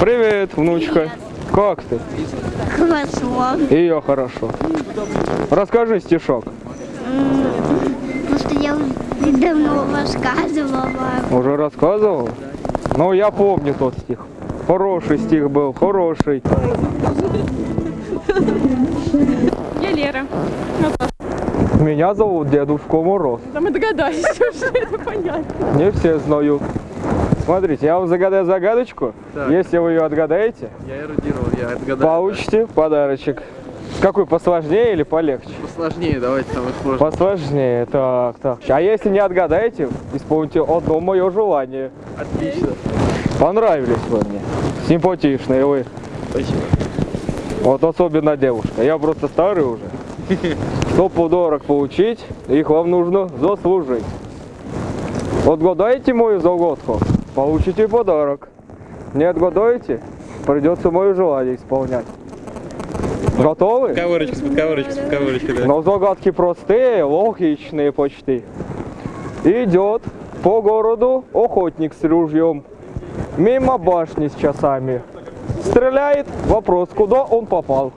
Привет, внучка. Как ты? Хорошо. И я хорошо. Расскажи стишок. Просто я уже давно рассказывала. Уже рассказывал? Ну, я помню тот стих. Хороший стих был, хороший. Я Лера. Меня зовут Дедушка Мороз. Да мы догадались уже, это понятно. Не все знают. Смотрите, я вам загадаю загадочку. Так. Если вы ее отгадаете, Я эрудировал, я отгадал. получите подарочек. Какой, посложнее или полегче? Посложнее, давайте самое сложное. Посложнее, так, так. А если не отгадаете, исполните одно мое желание. Отлично. Понравились вы мне. Симпатичные вы. Спасибо. Вот особенно девушка. Я просто старый уже. Сто подарок получить, их вам нужно заслужить. Отгадаете мою загадку, получите подарок. Не отгадаете, придется мое желание исполнять. Готовы? Подковырочкой, с подковырочкой, да. Но загадки простые, логичные почти. Идет по городу охотник с ружьем. Мимо башни с часами. Стреляет, вопрос, куда он попал?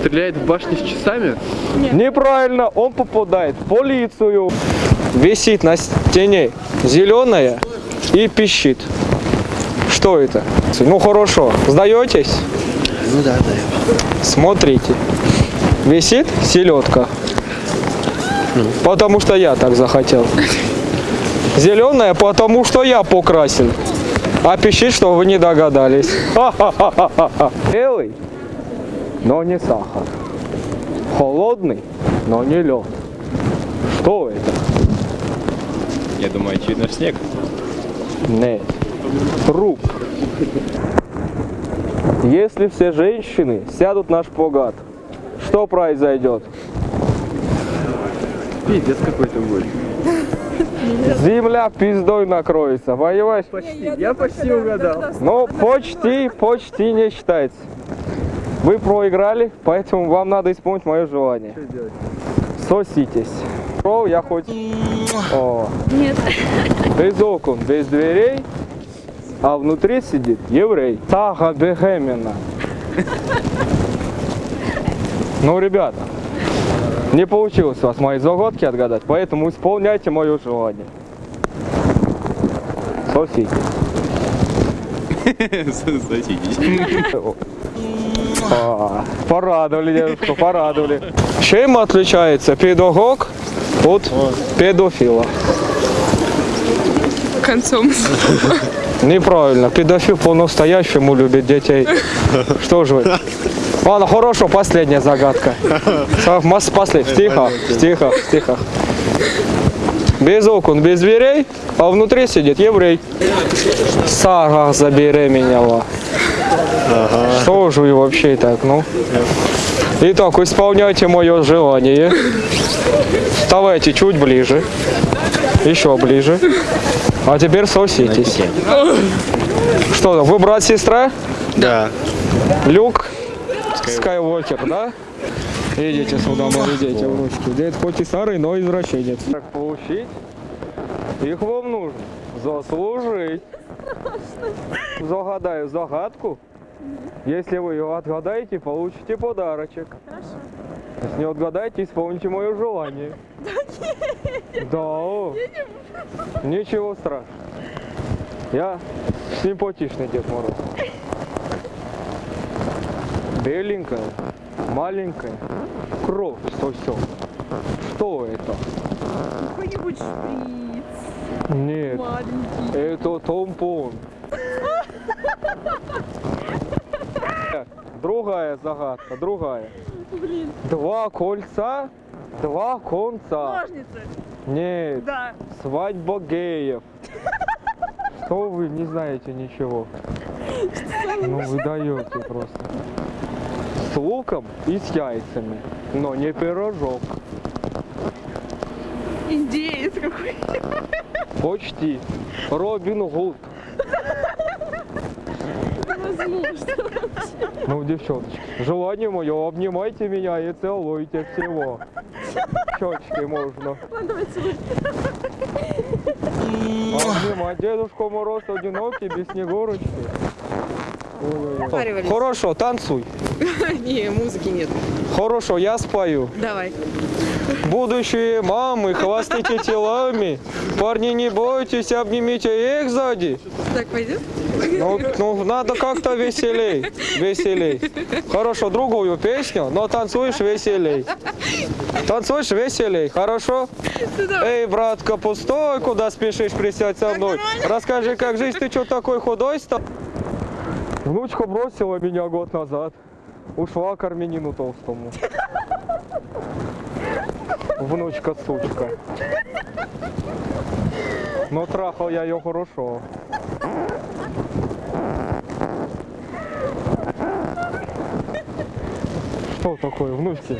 Стреляет в башне с часами? Неправильно, он попадает в полицию. Висит на стене зеленая и пищит. Что это? Ну хорошо, сдаетесь? Ну да, да. Смотрите. Висит селедка. Потому что я так захотел. Зеленая, потому что я покрасил. А пищит, что вы не догадались. Белый, но не сахар. Холодный, но не лед. Что это? Я думаю, очевидно, снег. Нет. Труп. Если все женщины сядут на шпагат, что произойдет? Пиздец какой-то будет. Земля пиздой накроется, понимаешь? Почти. Я почти угадал. Ну, почти, почти не считается. Вы проиграли, поэтому вам надо исполнить мое желание. Что делать? Соситесь. Шел я хоть... О, Нет. без окон, без дверей, а внутри сидит еврей. Сага Бехемина. Ну, ребята, не получилось у вас мои загадки отгадать, поэтому исполняйте мое желание. Соситесь. Садитесь. А, Порадовали девушку, порадовали. Чем отличается педагог от педофила? Концом. Неправильно, педофил по-настоящему любит детей. Что же вы? Ладно, хорошо, последняя загадка. Последняя. Тихо, тихо, тихо. Без окон, без дверей, а внутри сидит еврей. Сара забеременела. Что же вы вообще так, ну? Итак, исполняйте мое желание. Вставайте чуть ближе. Еще ближе. А теперь соситесь. Что вы брат, сестра? Да. Люк Скайуокер, да? Идите сюда, мои дети, внучки. Дед хоть и старый, но извращенец. Так получить, их вам нужно заслужить. Загадаю загадку. Если вы ее отгадаете, получите подарочек. Хорошо. Если не отгадаете, исполните мое желание. Да Да. Ничего страшного. Я симпатичный Дед Мороз. Беленькая, маленькая, кровь сосет. Что это? Какой-нибудь шприц Нет, маленький. это тампон. Другая загадка, другая. Блин. Два кольца, два конца. Ножницы. Нет, Да. свадьба геев. Что вы не знаете ничего? Ну вы даете просто. С луком и с яйцами, но не пирожок. Индеец какой. Почти. Робин Гуд. Ну, девчоночки, желание мое, обнимайте меня и целуйте всего. Щечки можно. Ладно, давай целуй. Обнимать Дедушка Мороз одинокий, без снегурочки. Хорошо, танцуй. Не, музыки нет. Хорошо, я спою. Давай. Будущие мамы, хвастайте телами. Парни, не бойтесь, обнимите их сзади. Так пойдет? Ну, ну, надо как-то веселей, веселей. Хорошо, другую песню, но танцуешь веселей. Танцуешь веселей, хорошо? Эй, братка, пустой, куда спешишь, присядь со мной. Расскажи, как жизнь, ты что такой худой стал? Внучка бросила меня год назад. Ушла к армянину толстому. Внучка, сучка. Но трахал я ее хорошо. Что такое, внучки?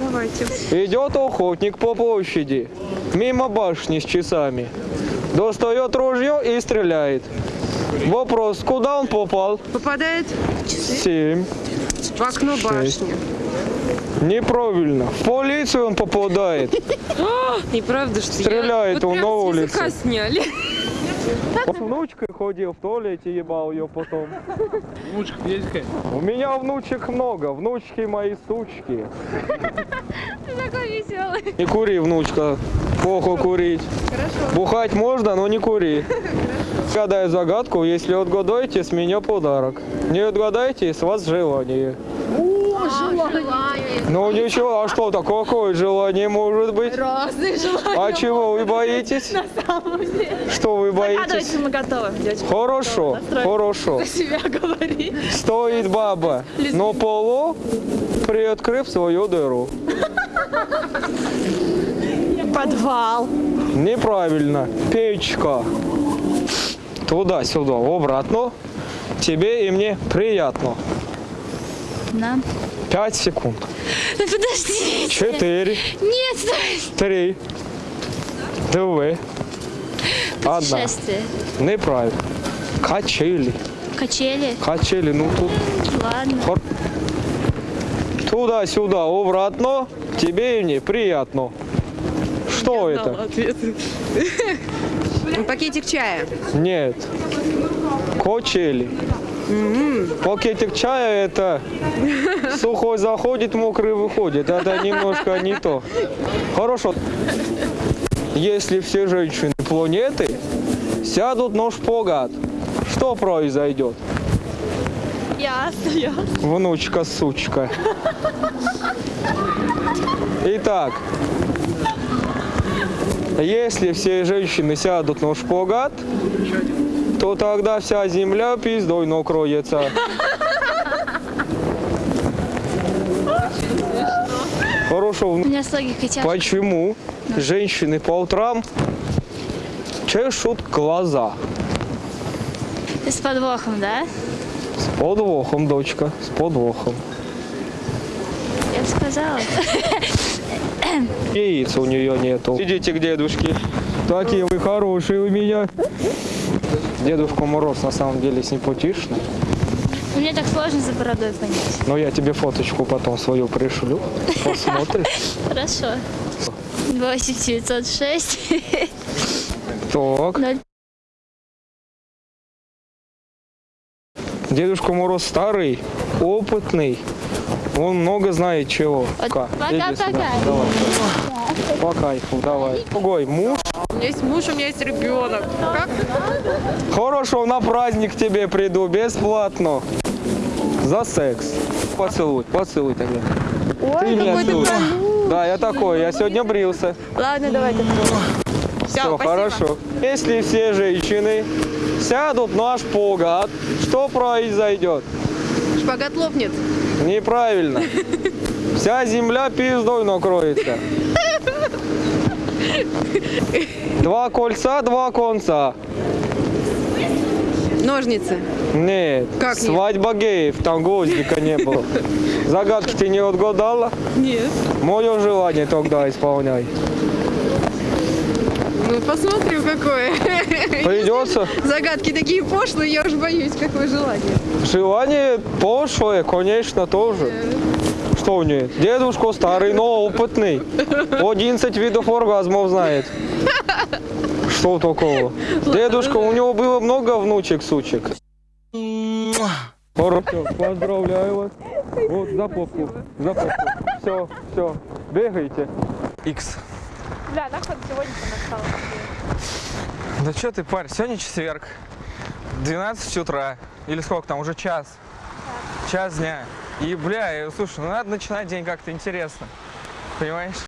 Давайте. Идет охотник по площади, мимо башни с часами. Достает ружье и стреляет. Вопрос, куда он попал? Попадает Семь. в окно башни. Неправильно. В полицию он попадает. Неправда, что Стреляет он на улице. сняли. С внучкой ходил в туалете, ебал ее потом. Внучка есть? У меня внучек много, внучки мои сучки. Такой веселый. Не кури, внучка. Плохо курить. Бухать можно, но не кури. Гадаю загадку, если отгадаете, с меня подарок. Не отгадаете, с вас желание. Ну ничего, а что такое, какое желание может быть? Разные желания. А чего вы боитесь? Что вы боитесь? Давайте мы готовы, девочки. Хорошо, хорошо. Себя говори. Стоит баба на полу, приоткрыв свою дыру. Подвал. Неправильно. Печка. Туда-сюда, обратно. Тебе и мне приятно. Да. Пять секунд. Ну подожди. Четыре. Нет, стой. Три. Две. Одна. Неправильно. Качели. Качели. Качели. Ну тут. Ладно. Хор- Туда-сюда, обратно. Тебе и мне приятно. Что это? Пакетик чая. Нет. Качели. Пакетик чая это сухой заходит, мокрый выходит. Это немножко не то. Хорошо. Если все женщины планеты сядут на шпагат, что произойдет? Я остаюсь. Внучка, сучка. Итак, если все женщины сядут на шпагат, то тогда вся земля пиздой накроется. Хорошо, У меня с логикой тяжко. почему женщины по утрам чешут глаза? С подвохом, да? С подвохом, дочка, с подвохом. Я бы сказала. Яиц у нее нету. Идите к дедушке. Такие вы хорошие у меня. Дедушка Мороз на самом деле симпатичный. Мне так сложно за бородой понять. Но я тебе фоточку потом свою пришлю. Посмотришь. Хорошо. 8906. Так. Дедушка Мороз старый, опытный. Он много знает чего. Пока-пока. Давай. По кайфу, давай. Другой муж. У меня есть муж, у меня есть ребенок. Как? Хорошо, на праздник к тебе приду бесплатно. За секс. Поцелуй, поцелуй тогда. Ты меня целуй. Да, я такой, я сегодня брился. Ладно, давай так. Все, хорошо. Если все женщины сядут на шпагат, что произойдет? Шпагат лопнет. Неправильно. Вся земля пиздой накроется. Два кольца, два конца. Ножницы. Нет, Как нет? свадьба геев, там гвоздика не было. Загадки ты не отгадала? Нет. Мое желание тогда исполняй. Ну, посмотрим, какое. Придется. Загадки такие пошлые, я уж боюсь, какое желание. Желание пошлое, конечно, тоже. Что нет? Дедушка старый, но опытный. 11 видов оргазмов знает. Что такого? Дедушка, у него было много внучек, сучек. Хорошо, поздравляю вас. Вот, за попку, за попку. Все, все, бегайте. Икс. Бля, нахуй сегодня настало. Да что ты, парень, сегодня четверг. 12 утра. Или сколько там, уже час. Час дня. И, бля, слушай, ну надо начинать день как-то интересно. Понимаешь?